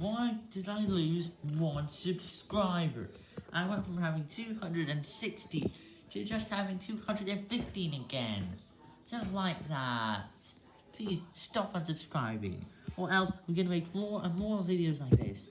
why did I lose one subscriber? I went from having 260 to just having 215 again. Don't like that. Please stop unsubscribing, or else we're gonna make more and more videos like this.